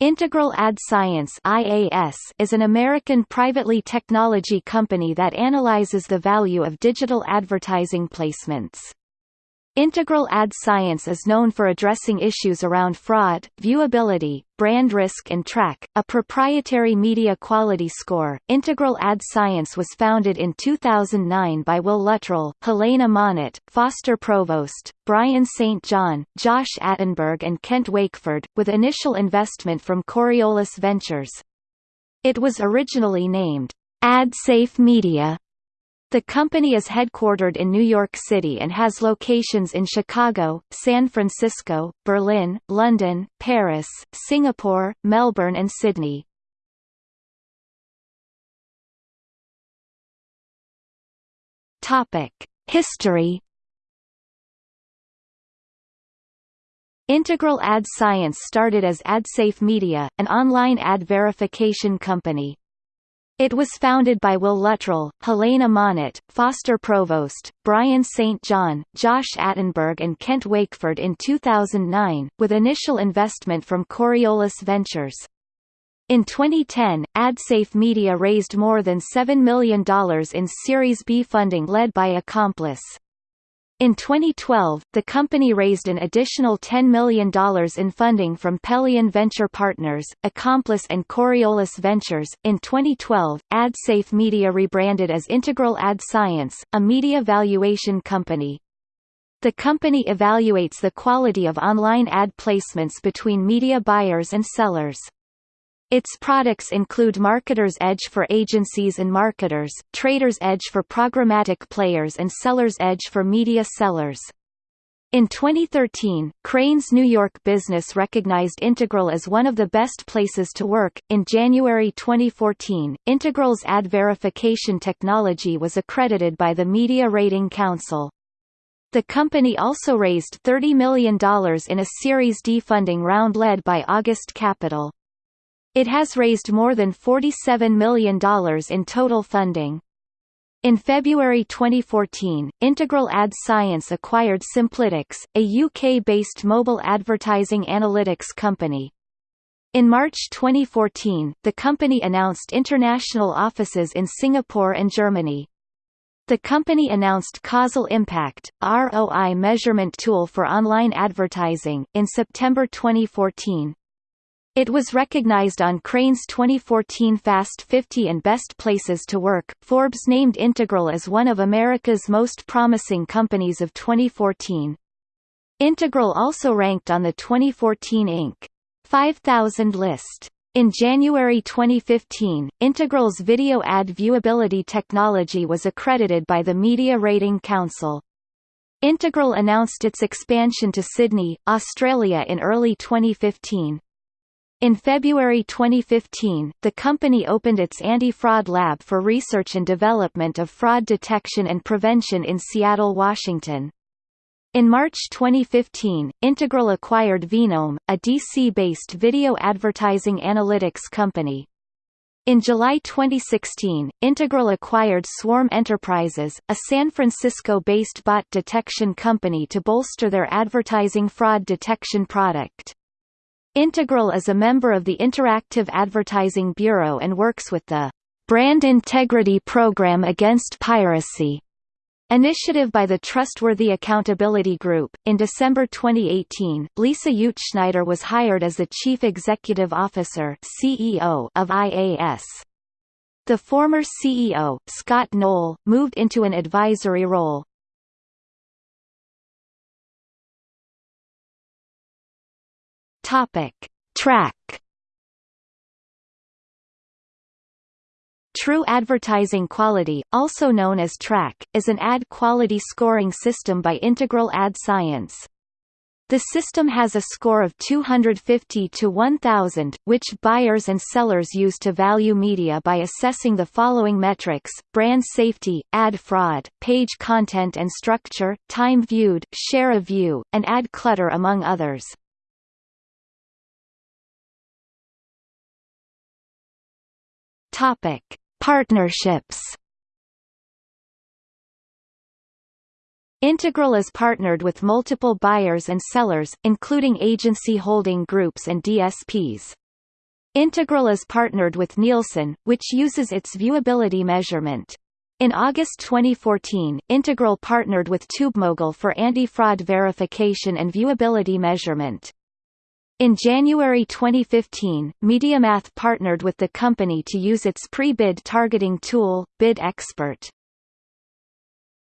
Integral Ad Science IAS is an American privately technology company that analyzes the value of digital advertising placements. Integral Ad Science is known for addressing issues around fraud, viewability, brand risk and TRAQ, a proprietary media quality score. Integral Ad Science was founded in 2009 by Will Luttrell, Helena Monette, Foster Provost, Brian St. John, Josh Attenberg and Kent Wakeford, with initial investment from Coriolis Ventures. It was originally named AdSafe Media the company is headquartered in New York City and has locations in Chicago, San Francisco, Berlin, London, Paris, Singapore, Melbourne and Sydney. Topic: History Integral Ad Science started as AdSafe Media, an online ad verification company. It was founded by Will Luttrell, Helena Monette, Foster Provost, Brian St. John, Josh Attenberg and Kent Wakeford in 2009, with initial investment from Coriolis Ventures. In 2010, AdSafe Media raised more than $7 million in Series B funding led by Accomplice. In 2012, the company raised an additional $10 million in funding from Pelion Venture Partners, Accomplice and Coriolis Ventures. In 2012, AdSafe Media rebranded as Integral Ad Science, a media valuation company. The company evaluates the quality of online ad placements between media buyers and sellers. Its products include Marketer's Edge for agencies and marketers, Trader's Edge for programmatic players and Seller's Edge for media sellers. In 2013, Crain's New York business recognized Integral as one of the best places to work. In January 2014, Integral's ad verification technology was accredited by the Media Rating Council. The company also raised $30 million in a Series D funding round led by August Capital. It has raised more than $47 million in total funding. In February 2014, Integral Ad Science acquired Simplytics, a UK-based mobile advertising analytics company. In March 2014, the company announced international offices in Singapore and Germany. The company announced Causal Impact, ROI measurement tool for online advertising, in September 2014. It was recognized on Crain's 2014 Fast 50 and Best Places to Work. Forbes named Integral as one of America's most promising companies of 2014. Integral also ranked on the 2014 Inc. 5000 list. In January 2015, Integral's video ad viewability technology was accredited by the Media Rating Council. Integral announced its expansion to Sydney, Australia in early 2015. In February 2015, the company opened its anti-fraud lab for research and development of fraud detection and prevention in Seattle, Washington. In March 2015, Integral acquired Veenome, a DC-based video advertising analytics company. In July 2016, Integral acquired Swarm Enterprises, a San Francisco-based bot detection company to bolster their advertising fraud detection product. Integral is a member of the Interactive Advertising Bureau and works with the Brand Integrity Program Against Piracy initiative by the Trustworthy Accountability Group. In December 2018, Lisa Utzschneider was hired as the Chief Executive Officer (CEO) of IAS. The former CEO, Scott Knoll, moved into an advisory role. Topic: TRAQ True Advertising Quality, also known as TRAQ, is an ad quality scoring system by Integral Ad Science. The system has a score of 250 to 1000, which buyers and sellers use to value media by assessing the following metrics, brand safety, ad fraud, page content and structure, time viewed, share of view, and ad clutter among others. Topic: Partnerships. Integral is partnered with multiple buyers and sellers, including agency holding groups and DSPs. Integral is partnered with Nielsen, which uses its viewability measurement. In August 2014, Integral partnered with TubeMogul for anti-fraud verification and viewability measurement. In January 2015, MediaMath partnered with the company to use its pre-bid targeting tool, Bid Expert.